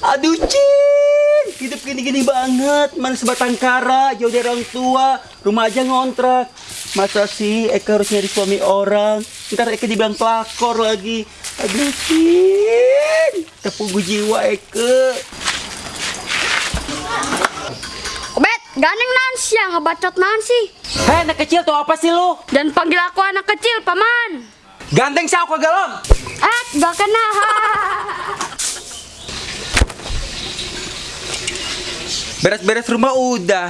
Aduh, Cin. Hidup gini-gini banget. Mana sebatang kara, jauh dari orang tua. Rumah aja ngontrak. Masa sih Eka harus nyari suami orang? Ntar Eka dibilang pelakor lagi. Aduh, Cin. Tepung jiwa Eka. Bet, gandeng Nancy yang ngebacot Nancy. Hei, anak kecil tuh apa sih lu? Dan panggil aku anak kecil, paman. Ganteng sih aku galon. Eh, gak kena. Beres-beres rumah udah.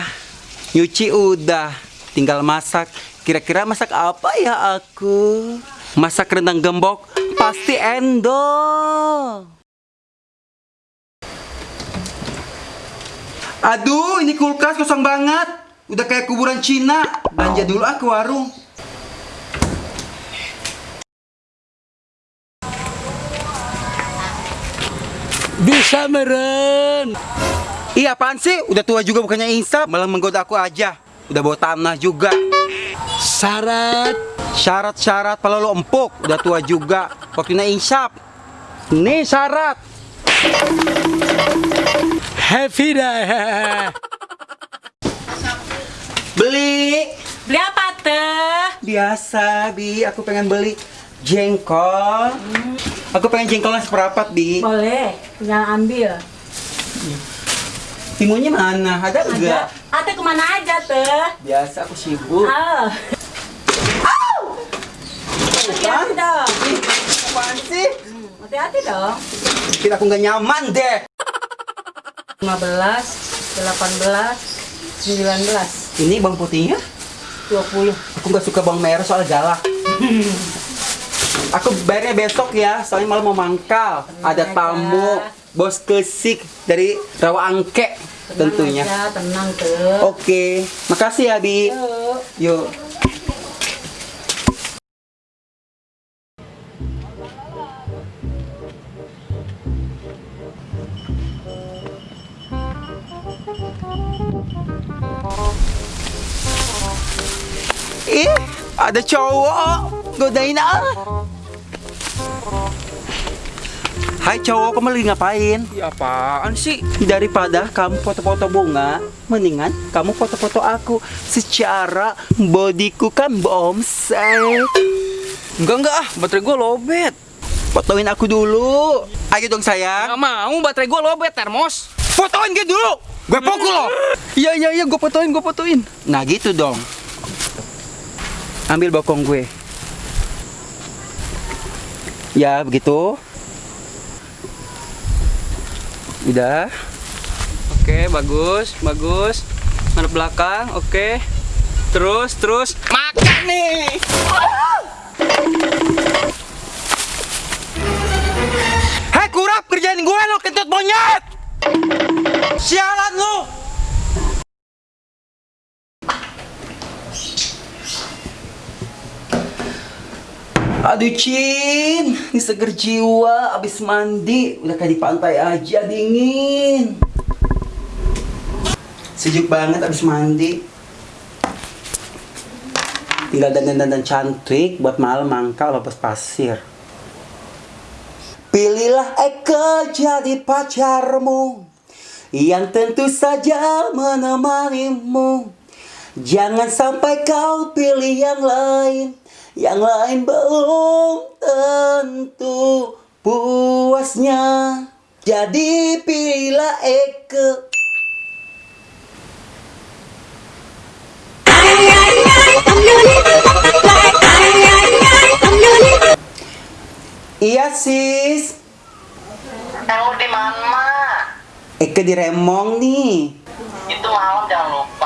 Nyuci udah. Tinggal masak. Kira-kira masak apa ya aku? Masak rendang gembok pasti endol. Aduh, ini kulkas kosong banget. Udah kayak kuburan Cina. Belanja dulu ah ke warung. Bisa meren. Iya apaan sih? Udah tua juga bukannya insaf, malah menggoda aku aja. Udah bawa tanah juga. Syarat Syarat-syarat kalau lo empuk, udah tua juga. Waktunya insaf. Nih syarat. happy dah. Beli. Beli apa teh? Biasa, Bi. Aku pengen beli jengkol. Aku pengen jengkolnya seperempat, Bi. Boleh, tinggal ambil. Timunnya mana? Ada enggak? Ate ke mana aja teh? Biasa aku sibuk. Ah. Hati-hati dong. Apaan sih? Hati-hati dong. Bikin aku nggak nyaman deh. 15, 18, 19, Ini bawang putihnya? 20. Aku nggak suka bawang merah soal galak. Aku bayarnya besok ya, soalnya malam mau mangkal. Ada aja. tamu, bos kesik dari Rawa Angke Tenang tentunya. aja, tenang. Oke, makasih ya Bi. Yuk. Yuk. Ih, ada cowok godain ah. Hai cowok, kamu lagi ngapain? Ya apaan sih? Daripada kamu foto-foto bunga, mendingan kamu foto-foto aku. Secara bodiku kan bomsek. Enggak enggak ah, baterai gua lobet. Fotoin aku dulu. Ayo dong sayang. Enggak mau, baterai gua lobet termos. Fotoin gitu dulu. Gue pukul loh. Iya iya iya, gua fotoin, gua fotoin. Nah gitu dong. Ambil bokong gue. Ya begitu. Udah. Oke, bagus, bagus. Ngadep belakang, oke. Terus, terus. Makan nih. Hei kurap kerjain gue lo kentut monyet. Sialan lu. Aduh Cin, ini seger jiwa abis mandi. Udah kayak di pantai aja dingin. Sejuk banget abis mandi. Tinggal dandan-dandan cantik buat malam mangkal lepas pasir. Pilihlah Eka jadi pacarmu Yang tentu saja menemanimu. Jangan sampai kau pilih yang lain Yang lain belum tentu puasnya Jadi pilihlah Eka Iya sis Kamu di mana? Eka di Remong nih Itu malam jangan lupa.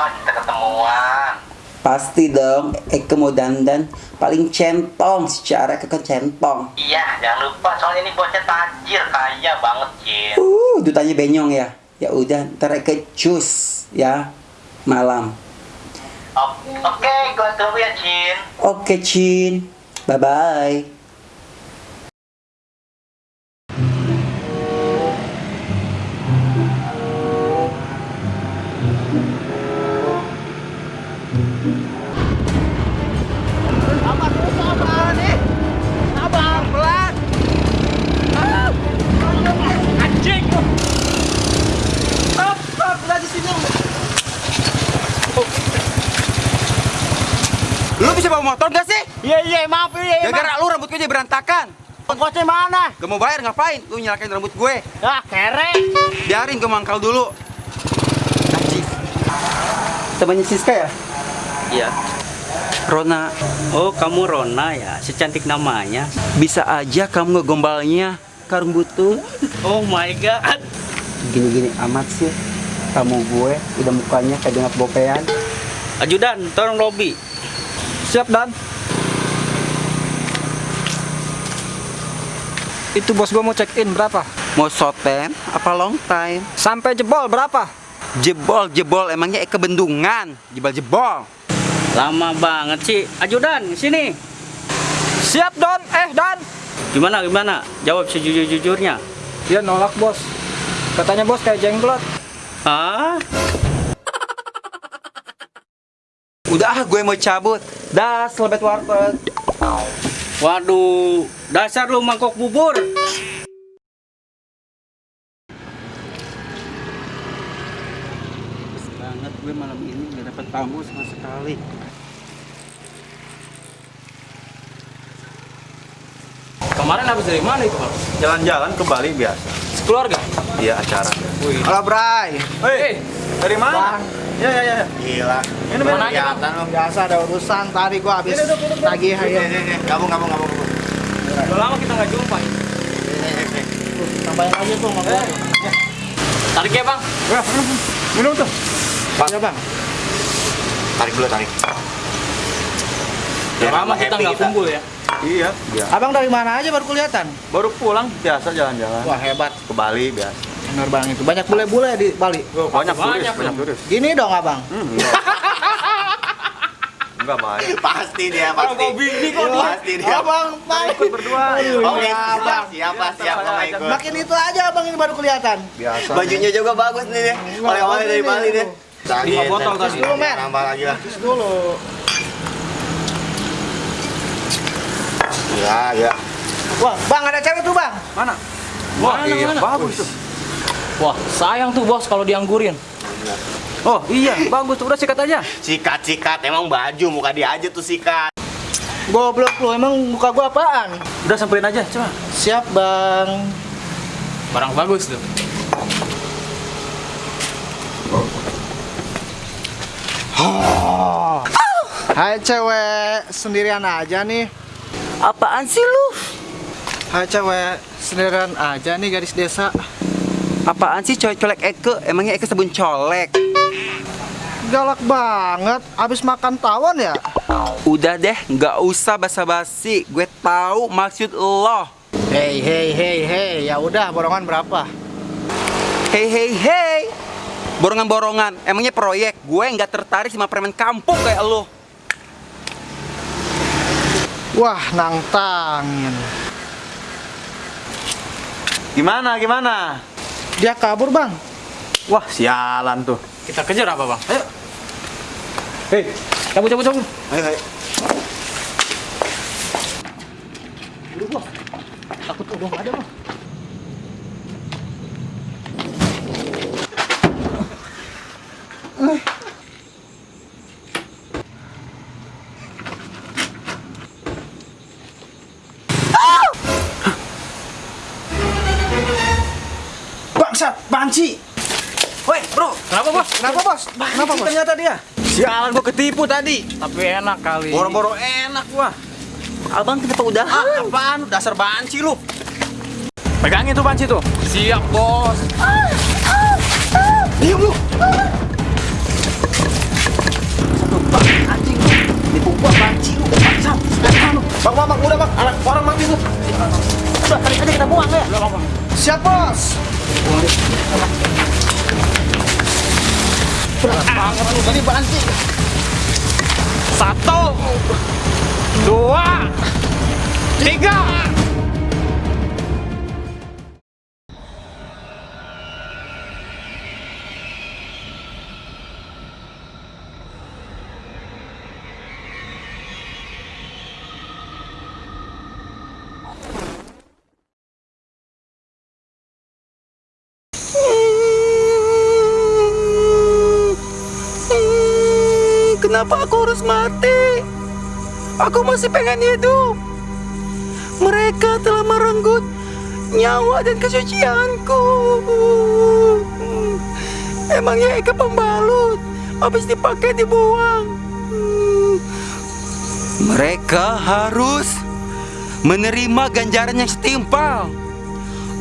Pasti dong. Eka mau dandan Paling centong secara kan centong. Iya, jangan lupa. Soalnya ini bosnya tajir, kaya banget, Cin. Uh, dutannya benyong ya. Ya udah ntar Eka cus ya Malam. Oke, gue tunggu ya, Cin. Oke Cin Bye motor gak sih? Iya iya maaf iya Gara-gara lu rambut gue jadi berantakan. Ongkosnya mana? Gak mau bayar ngapain? Lu nyalakan rambut gue. Ah kere. Biarin gue mangkal dulu. Najis. Temannya Siska ya? Iya. Rona. Oh, kamu Rona ya? Secantik namanya. Bisa aja kamu ngegombalnya karung butut. Oh my god. Gini-gini amat sih. Kamu gue udah mukanya kayak dengar bopean. Ajudan, tolong Robi. Siap Dan. Itu bos gua mau check in berapa? Mau soten apa long time? Sampai jebol berapa? Jebol, jebol. Emangnya Eke bendungan? Jebol, jebol. Lama banget sih. Ajudan, sini. Siap Don. Eh Dan. Gimana, gimana? Jawab sejujur-jujurnya. Dia nolak bos. Katanya bos kayak jenglot. Hah? Udah ah, gue mau cabut. Dah, selebet warteg. Waduh, dasar lu mangkok bubur. banget gue malam ini nggak dapat tamu sama sekali. Kemarin habis dari mana itu, Bang? Jalan-jalan ke Bali biasa. Keluarga. Iya acara. Halo Bray. Hei, dari mana? Ya ya ya. Gila. Ini Mana kelihatan lu. Biasa ada urusan tadi gua habis nagih Nih, ya. nih, nih. Gabung gabung gabung. gabung. Udah lama kita nggak jumpa. ya. Nih. Tambahin aja tuh sama gua. Tarik ya, Bang. Minum tuh. Ya Bang. Tarik dulu tarik. Udah lama kita nggak kumpul ya. Iya. Iya. Abang dari mana aja baru kelihatan? Baru pulang biasa jalan-jalan. Wah hebat. Ke Bali biasa. Bener bang itu. Banyak bule-bule di Bali. Banyak turis, banyak banyak dong. turis. Gini dong abang. Hmm, enggak. enggak baik. Pasti dia pasti. bini kok Pasti dia. Abang, bang. Ikut berdua. Oke, Iya, siap, Bang. siapa siap mau ikut. Makin itu aja abang ini baru kelihatan. Biasa. Bajunya juga bagus nih deh. Oleh-oleh dari Bali deh. Lima botol tadi. Dulu men. Nambah lagi lah. Terus dulu. Iya, iya. Wah bang ada cewek tuh bang. Mana? Wah, Mana, iya, mana? bagus tuh. Wah, sayang tuh bos kalau dianggurin. Oh iya, bagus. Udah sikat aja. Sikat-sikat emang baju muka dia aja tuh sikat. Goblok lu emang muka gua apaan? Udah sampein aja, coba. Siap bang. Barang bagus tuh. Hai cewek sendirian aja nih. Apaan sih lu? Hai cewek sendirian aja nih gadis desa. Apaan sih cowok colek Eke? Emangnya Eke sabun colek? Galak banget. Abis makan tawon ya? Udah deh, nggak usah basa-basi. Gue tahu maksud lo. Hei hei hei hei. Ya udah borongan berapa? Hei hei hei. Borongan-borongan, emangnya proyek? Gue nggak tertarik sama preman kampung kayak lo. Wah nantangin. Gimana, gimana? Dia kabur bang. Wah, sialan tuh. Kita kejar apa, Bang? Ayo. Hei, cabut cabut cabut. Ayo, ayo. Takut udah nggak ada bang. Bangsat, banci. Woi, Bro. Kenapa, Bos? Kenapa bos? Kenapa bos? Ternyata dia. Sialan gua ketipu tadi. Tapi enak kali. Boro-boro enak gua. Abang kenapa udah? Ah, apaan? Dasar banci lu. Pegangin tuh panci tuh. Siap, Bos. Diam lu. Nipu gua banci lu. Bangsat. Bang, bang, bang, udah bang, anak orang mati tuh. Udah, tarik aja kita buang ya. Siap bos. Berat banget lu banci. Satu, dua, tiga. Mati? Aku masih pengen hidup. Mereka telah merenggut nyawa dan kesucianku. Emangnya Eka pembalut habis dipakai dibuang. Mereka harus menerima ganjaran yang setimpal.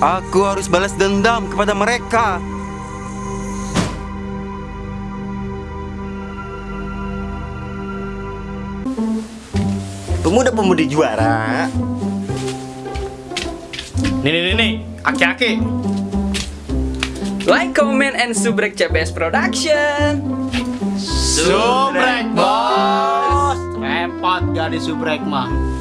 Aku harus balas dendam kepada mereka. Pemuda-pemudi juara. Nih nih nih nih, aki-aki. Like, comment, and subrek CBS Production. Subrek bos. Repot gak di subrek mah.